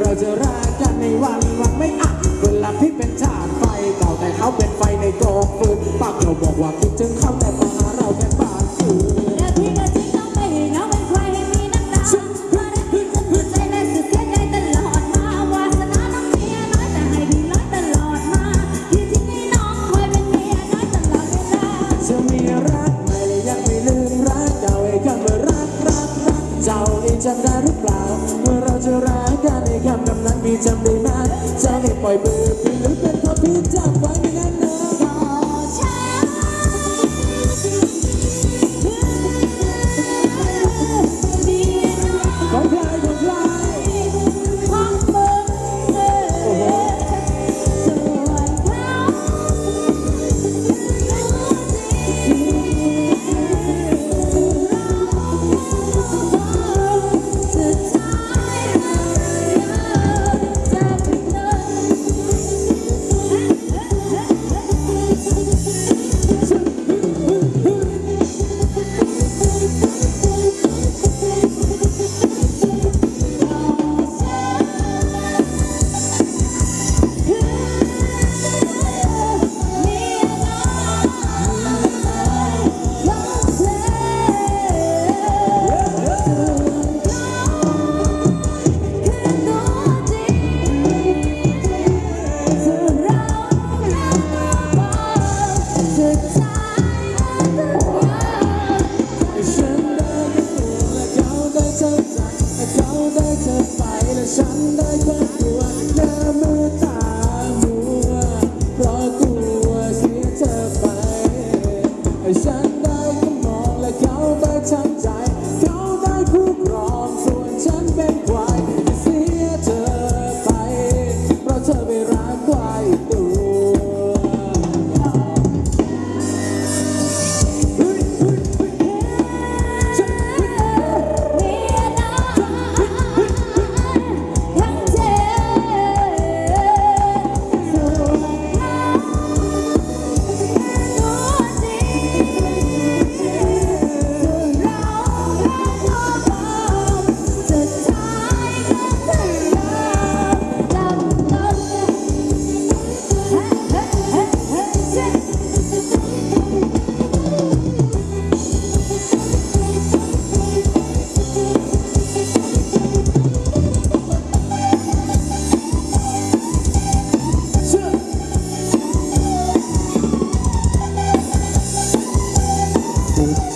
เราจะรักกันในวันวันไม่อักเวลาพี่เป็นชาติไฟเก่าแต่เขาเป็นไฟในกองฟืนปากเราบอกว่าคิดถึงเขาแต่ปา ปล่อยมือพี่หรือเป็นเพาะพี่จัไว้ Music.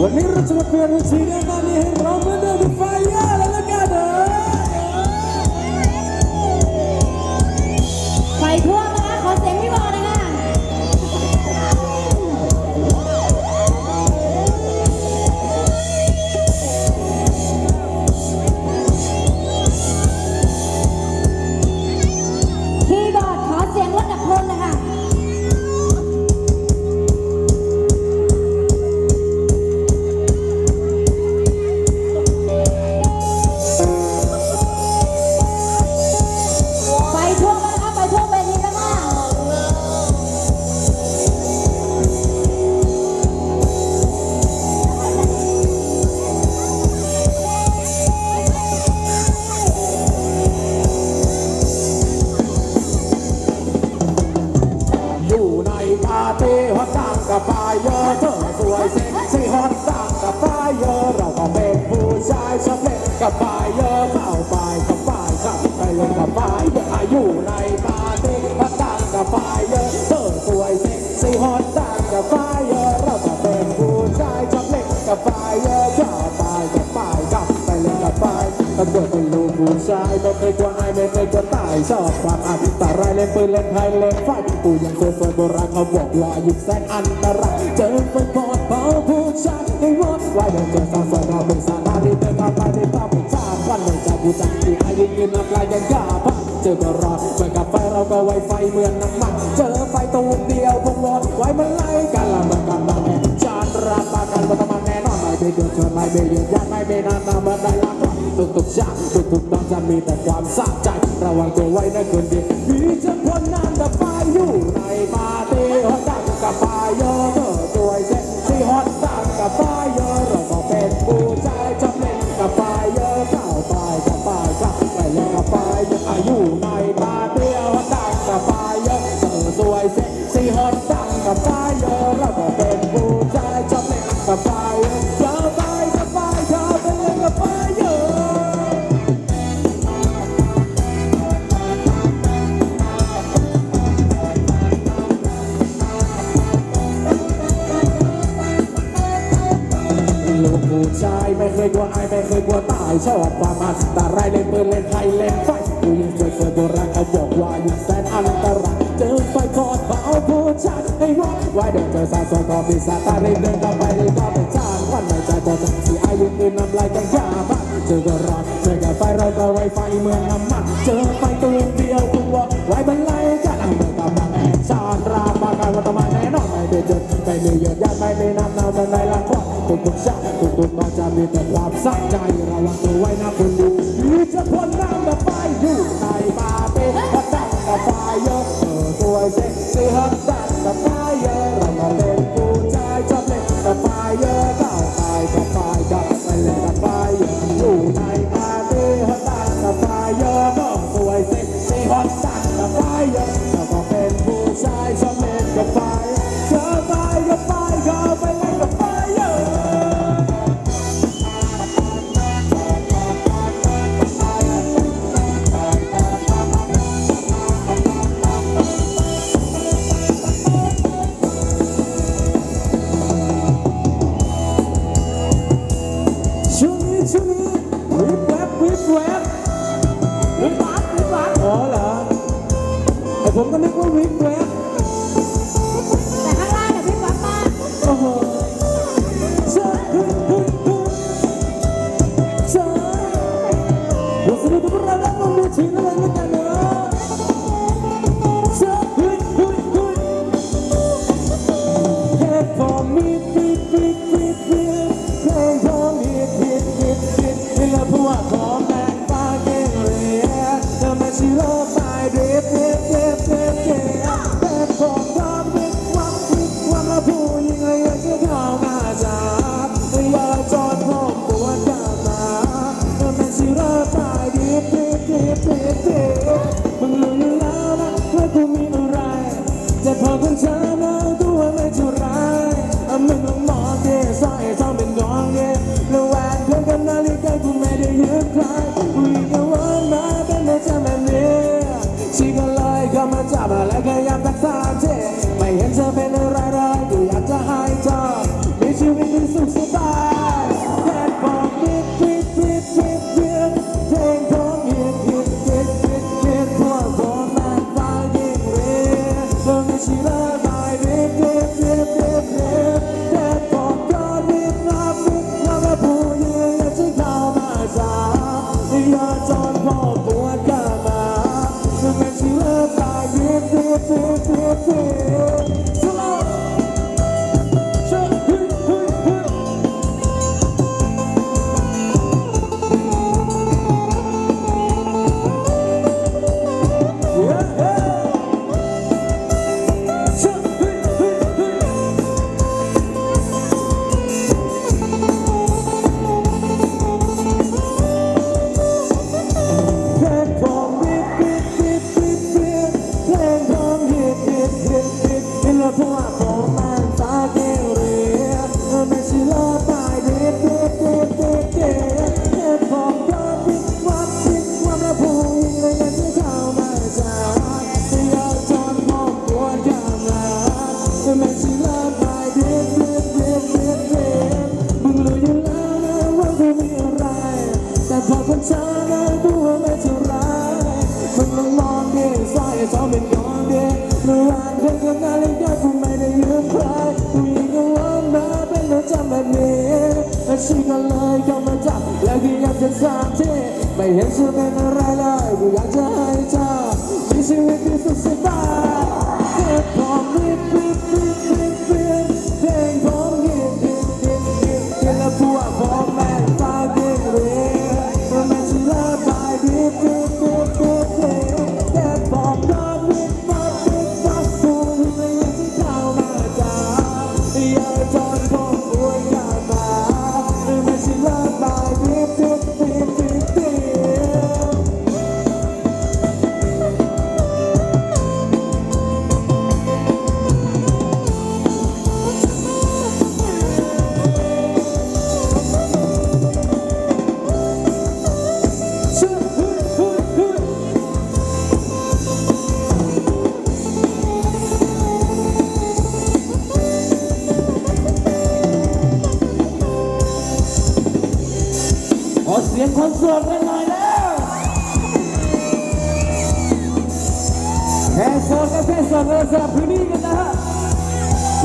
วันนี้เรา ลัวอายไม่เคยกลัวตายชอบความอันตรายเล่นปืนเล่นไพ่เล่นไฟกูยังเคยสวยโบราณเขาบอกว่าหยิ่งแสนอันตรายเจอไฟกอดเบาผู้ชายให้วอดไว้เดินเจอสาวสวยเราเป็นสาธารณะเดินเข้าไปในภาพเป็นชาติวันในใจกูจังที่อายุยืนน้ำลายยังกล้าพักเจอก็รอดเหมือนกับไฟเราก็ไวไฟเหมือนน้ำมันเจอไฟตูมเดียวพงวอดไว้มันไล่ แน่นอนไม่เบียดเดือไม่เบียดเดือดยันไม่เบีนานนามาได้ละก่อนทุกทุกๆชาติทุกทุกๆตอนจะมีแต่ความสะใจระวังตัวไว้นะคนดีมีจะพ้นน้ำแต่ไฟอยู่ในปาเตหัวใจกับไฟยอะเธอสวย ยไม่เคยกลัวอายไม่เคยกลัวตายชอบความอันตรายเล่นปืนเล่นไพ่เล่นไฟกูยังเคยเคยโบราณเขาบอกว่ายิ่งแสนอันตรายเจอไฟกอดเบาผู้ชายให้วอดไว้เดินเจอสาวสวยก็มีสาตาเร่งเดินต่อไปเลยก็เป็นชาติวันในใจก็จะที่อายุยืนน้ำลายกันยาบ้าเจอก็รอดเจอกับไฟเราก็ไวไฟเมืองน้ำมันเจอไฟตูมเดียวกูว่าไว้บรรลัยกันเอาเมื่อกับมาแอนชาญราปาการวัตมาแน่อนไม่ได้เจอไม่มีเยอะแยะไม่มีน้ำเนาเมื่ในละครทุกทุกชาติทุกทุกๆตอนจะมีแต่ความสักใจระวังตัวไว้นะคุณดูมีจะพ้นน้ำแบบไฟอยู่ในปาเต้ฮัตตังกับไฟเยอะเออตัวเซ็กซี่ฮัตตา วิบวับวิบวับอ๋อเหรอไอผมก็นึกว่าวิบแวบ do do do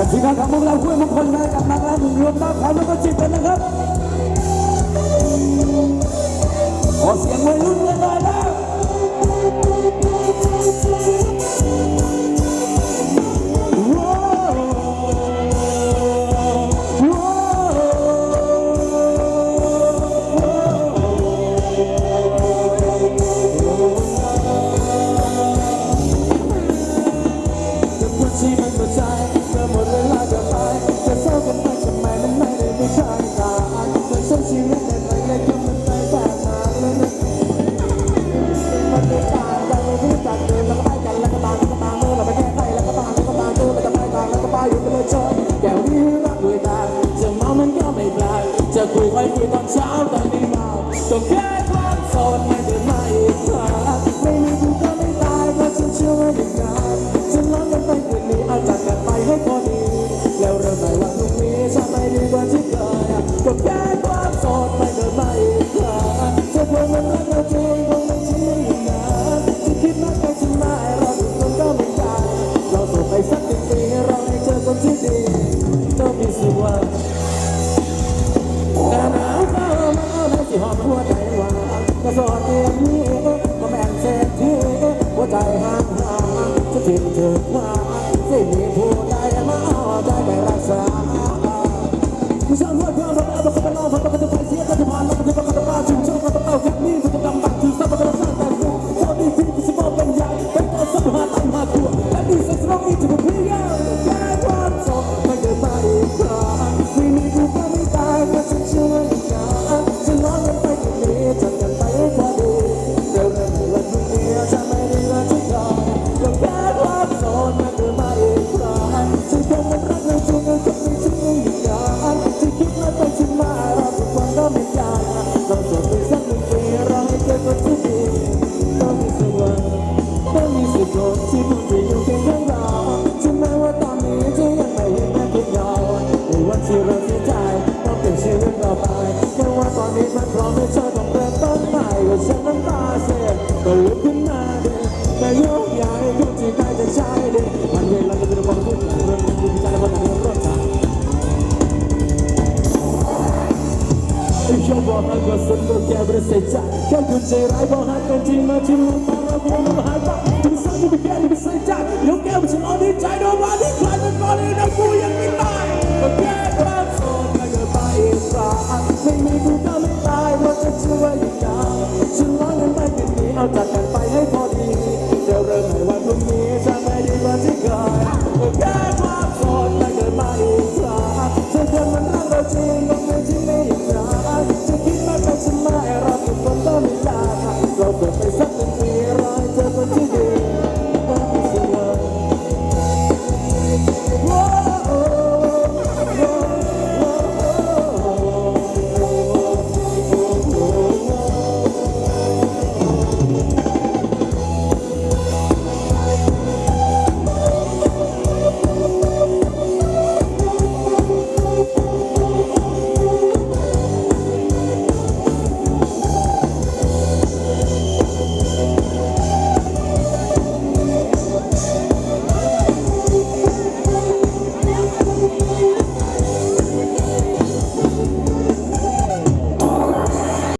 และทีมงานขงพวกเราคุยมงคลนะกับนักล่ามึงรวมตั้งคาแล้วก็จิตกันนะครับขอเสียงวัยรุ่นกันนะครับ Yeah. Sera ibu hati cinta cinta para pembuluh hati.